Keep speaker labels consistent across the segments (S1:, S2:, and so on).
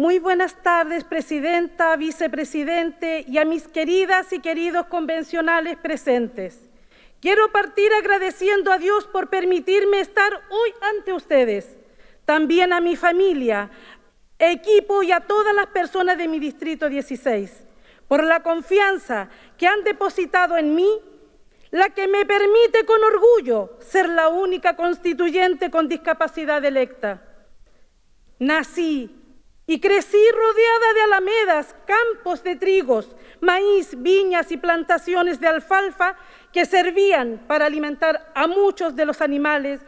S1: Muy buenas tardes, Presidenta, Vicepresidente y a mis queridas y queridos convencionales presentes. Quiero partir agradeciendo a Dios por permitirme estar hoy ante ustedes, también a mi familia, equipo y a todas las personas de mi Distrito 16, por la confianza que han depositado en mí, la que me permite con orgullo ser la única constituyente con discapacidad electa. Nací y crecí rodeada de alamedas, campos de trigos, maíz, viñas y plantaciones de alfalfa que servían para alimentar a muchos de los animales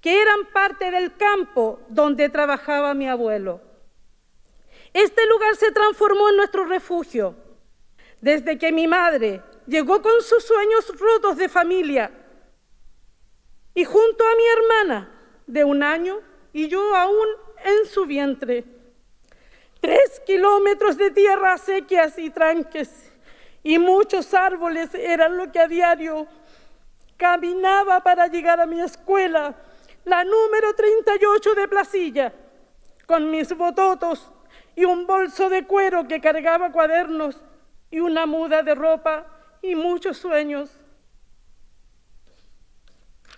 S1: que eran parte del campo donde trabajaba mi abuelo. Este lugar se transformó en nuestro refugio. Desde que mi madre llegó con sus sueños rotos de familia y junto a mi hermana de un año y yo aún en su vientre. Tres kilómetros de tierra sequias y tranques y muchos árboles eran lo que a diario caminaba para llegar a mi escuela, la número 38 de Placilla, con mis bototos y un bolso de cuero que cargaba cuadernos y una muda de ropa y muchos sueños.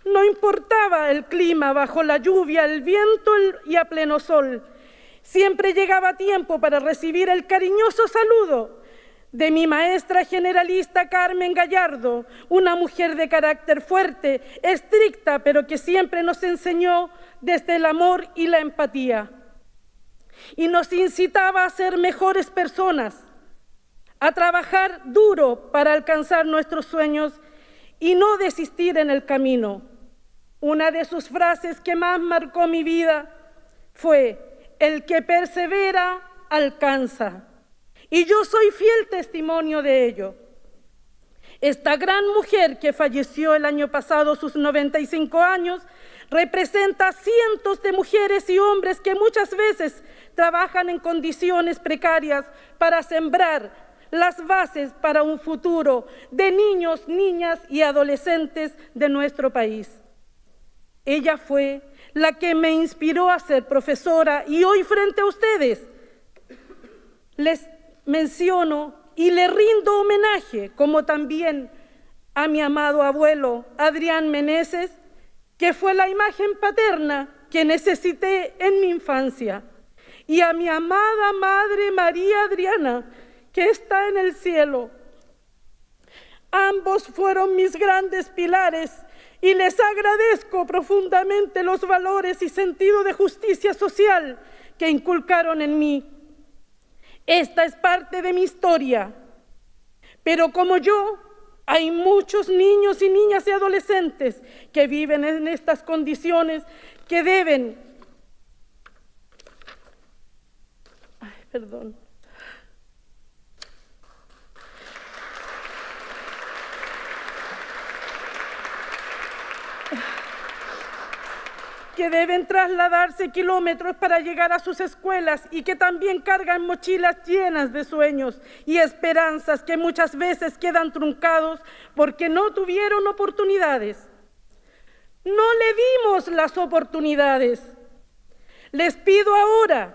S1: No importaba el clima bajo la lluvia, el viento y a pleno sol. Siempre llegaba tiempo para recibir el cariñoso saludo de mi maestra generalista Carmen Gallardo, una mujer de carácter fuerte, estricta, pero que siempre nos enseñó desde el amor y la empatía. Y nos incitaba a ser mejores personas, a trabajar duro para alcanzar nuestros sueños y no desistir en el camino. Una de sus frases que más marcó mi vida fue, el que persevera alcanza. Y yo soy fiel testimonio de ello. Esta gran mujer que falleció el año pasado, sus 95 años, representa a cientos de mujeres y hombres que muchas veces trabajan en condiciones precarias para sembrar las bases para un futuro de niños, niñas y adolescentes de nuestro país. Ella fue la que me inspiró a ser profesora y hoy frente a ustedes les menciono y le rindo homenaje, como también a mi amado abuelo Adrián Meneses, que fue la imagen paterna que necesité en mi infancia, y a mi amada Madre María Adriana, que está en el cielo. Ambos fueron mis grandes pilares y les agradezco profundamente los valores y sentido de justicia social que inculcaron en mí. Esta es parte de mi historia. Pero como yo, hay muchos niños y niñas y adolescentes que viven en estas condiciones que deben... Ay, perdón. Que deben trasladarse kilómetros para llegar a sus escuelas y que también cargan mochilas llenas de sueños y esperanzas que muchas veces quedan truncados porque no tuvieron oportunidades. No le dimos las oportunidades. Les pido ahora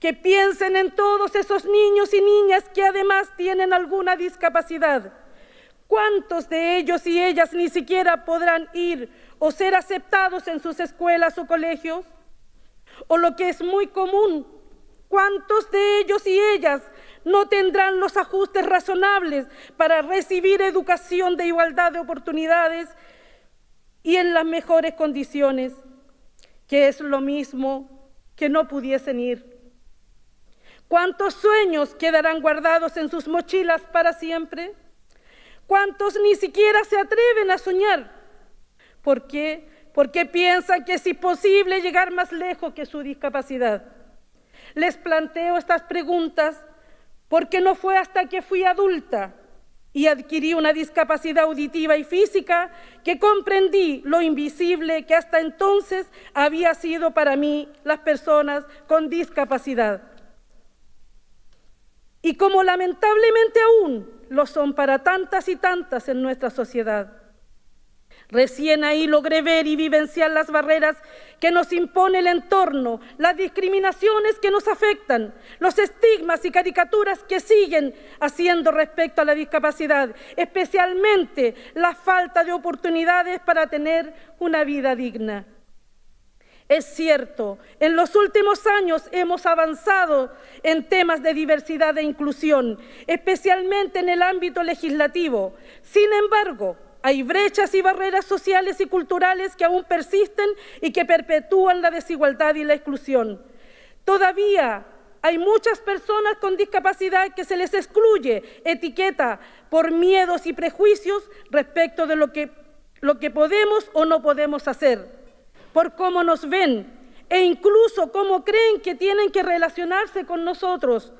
S1: que piensen en todos esos niños y niñas que además tienen alguna discapacidad. ¿Cuántos de ellos y ellas ni siquiera podrán ir o ser aceptados en sus escuelas o colegios? O lo que es muy común, ¿cuántos de ellos y ellas no tendrán los ajustes razonables para recibir educación de igualdad de oportunidades y en las mejores condiciones, que es lo mismo que no pudiesen ir? ¿Cuántos sueños quedarán guardados en sus mochilas para siempre? ¿Cuántos ni siquiera se atreven a soñar ¿Por qué? Porque piensan que es imposible llegar más lejos que su discapacidad. Les planteo estas preguntas porque no fue hasta que fui adulta y adquirí una discapacidad auditiva y física que comprendí lo invisible que hasta entonces había sido para mí las personas con discapacidad. Y como lamentablemente aún lo son para tantas y tantas en nuestra sociedad. Recién ahí logré ver y vivenciar las barreras que nos impone el entorno, las discriminaciones que nos afectan, los estigmas y caricaturas que siguen haciendo respecto a la discapacidad, especialmente la falta de oportunidades para tener una vida digna. Es cierto, en los últimos años hemos avanzado en temas de diversidad e inclusión, especialmente en el ámbito legislativo. Sin embargo, hay brechas y barreras sociales y culturales que aún persisten y que perpetúan la desigualdad y la exclusión. Todavía hay muchas personas con discapacidad que se les excluye etiqueta por miedos y prejuicios respecto de lo que, lo que podemos o no podemos hacer, por cómo nos ven e incluso cómo creen que tienen que relacionarse con nosotros.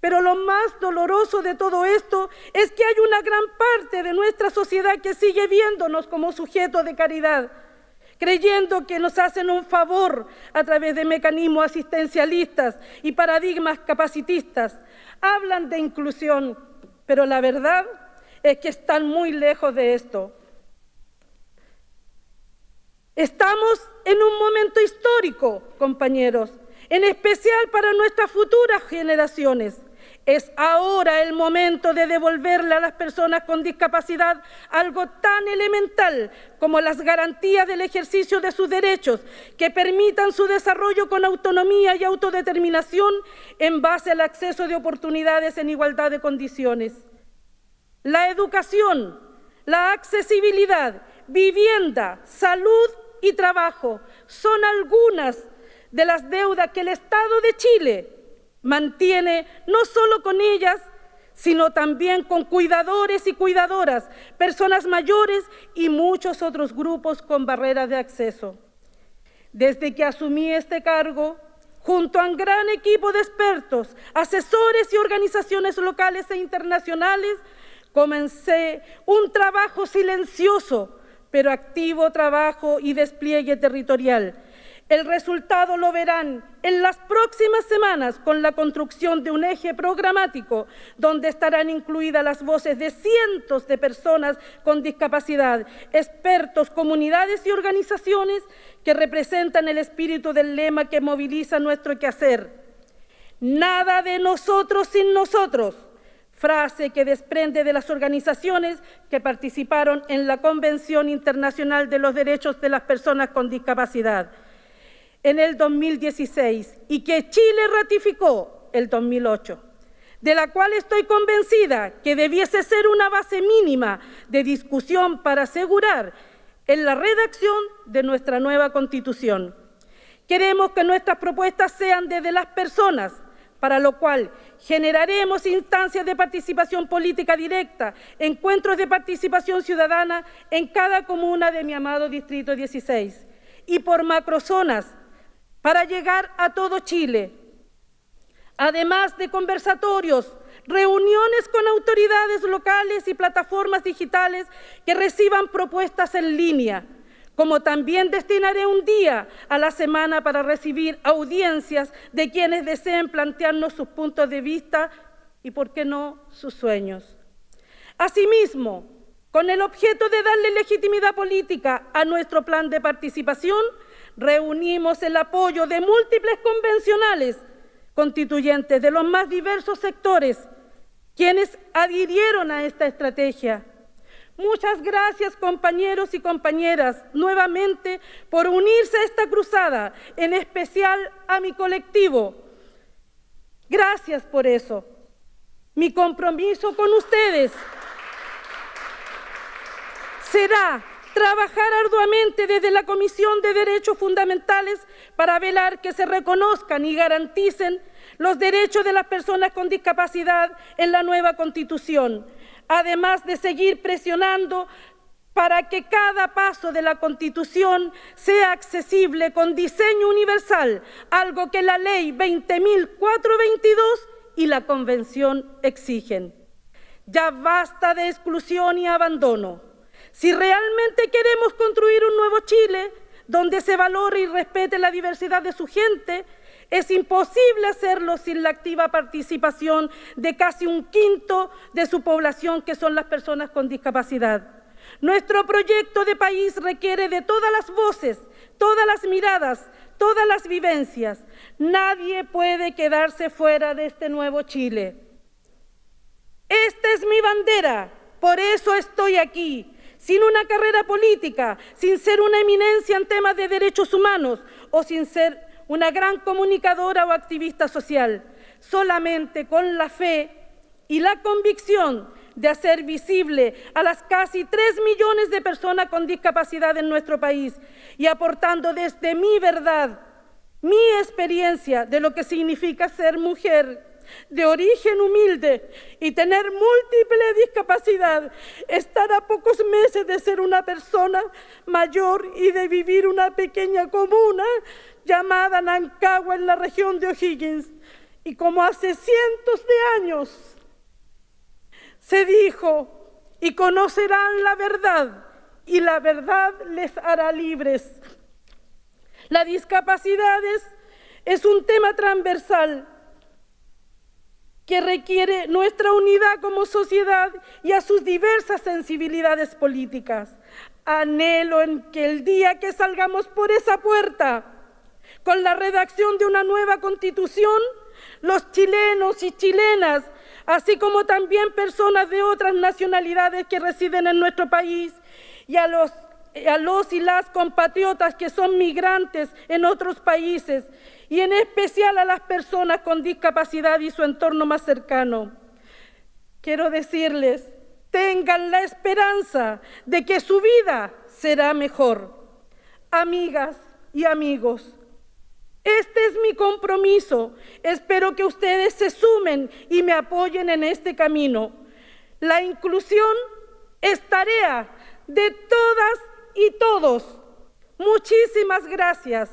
S1: Pero lo más doloroso de todo esto es que hay una gran parte de nuestra sociedad que sigue viéndonos como sujetos de caridad, creyendo que nos hacen un favor a través de mecanismos asistencialistas y paradigmas capacitistas. Hablan de inclusión, pero la verdad es que están muy lejos de esto. Estamos en un momento histórico, compañeros, en especial para nuestras futuras generaciones. Es ahora el momento de devolverle a las personas con discapacidad algo tan elemental como las garantías del ejercicio de sus derechos que permitan su desarrollo con autonomía y autodeterminación en base al acceso de oportunidades en igualdad de condiciones. La educación, la accesibilidad, vivienda, salud y trabajo son algunas de las deudas que el Estado de Chile mantiene no solo con ellas, sino también con cuidadores y cuidadoras, personas mayores y muchos otros grupos con barreras de acceso. Desde que asumí este cargo, junto a un gran equipo de expertos, asesores y organizaciones locales e internacionales, comencé un trabajo silencioso, pero activo trabajo y despliegue territorial el resultado lo verán en las próximas semanas con la construcción de un eje programático donde estarán incluidas las voces de cientos de personas con discapacidad, expertos, comunidades y organizaciones que representan el espíritu del lema que moviliza nuestro quehacer. Nada de nosotros sin nosotros, frase que desprende de las organizaciones que participaron en la Convención Internacional de los Derechos de las Personas con Discapacidad en el 2016 y que Chile ratificó el 2008, de la cual estoy convencida que debiese ser una base mínima de discusión para asegurar en la redacción de nuestra nueva Constitución. Queremos que nuestras propuestas sean desde las personas, para lo cual generaremos instancias de participación política directa, encuentros de participación ciudadana en cada comuna de mi amado Distrito 16 y por macrozonas para llegar a todo Chile. Además de conversatorios, reuniones con autoridades locales y plataformas digitales que reciban propuestas en línea, como también destinaré un día a la semana para recibir audiencias de quienes deseen plantearnos sus puntos de vista y, por qué no, sus sueños. Asimismo, con el objeto de darle legitimidad política a nuestro plan de participación, reunimos el apoyo de múltiples convencionales constituyentes de los más diversos sectores, quienes adhirieron a esta estrategia. Muchas gracias compañeros y compañeras nuevamente por unirse a esta cruzada, en especial a mi colectivo. Gracias por eso. Mi compromiso con ustedes será trabajar arduamente desde la Comisión de Derechos Fundamentales para velar que se reconozcan y garanticen los derechos de las personas con discapacidad en la nueva Constitución, además de seguir presionando para que cada paso de la Constitución sea accesible con diseño universal, algo que la Ley 20.422 y la Convención exigen. Ya basta de exclusión y abandono. Si realmente queremos construir un nuevo Chile donde se valore y respete la diversidad de su gente, es imposible hacerlo sin la activa participación de casi un quinto de su población, que son las personas con discapacidad. Nuestro proyecto de país requiere de todas las voces, todas las miradas, todas las vivencias. Nadie puede quedarse fuera de este nuevo Chile. Esta es mi bandera, por eso estoy aquí, sin una carrera política, sin ser una eminencia en temas de derechos humanos o sin ser una gran comunicadora o activista social, solamente con la fe y la convicción de hacer visible a las casi tres millones de personas con discapacidad en nuestro país y aportando desde mi verdad, mi experiencia de lo que significa ser mujer de origen humilde y tener múltiple discapacidad, estar a pocos meses de ser una persona mayor y de vivir una pequeña comuna llamada Nancagua en la región de O'Higgins. Y como hace cientos de años se dijo, y conocerán la verdad, y la verdad les hará libres. La discapacidad es, un tema transversal que requiere nuestra unidad como sociedad y a sus diversas sensibilidades políticas. Anhelo en que el día que salgamos por esa puerta, con la redacción de una nueva constitución, los chilenos y chilenas así como también personas de otras nacionalidades que residen en nuestro país y a los, a los y las compatriotas que son migrantes en otros países y en especial a las personas con discapacidad y su entorno más cercano. Quiero decirles, tengan la esperanza de que su vida será mejor. Amigas y amigos, este es mi compromiso. Espero que ustedes se sumen y me apoyen en este camino. La inclusión es tarea de todas y todos. Muchísimas gracias.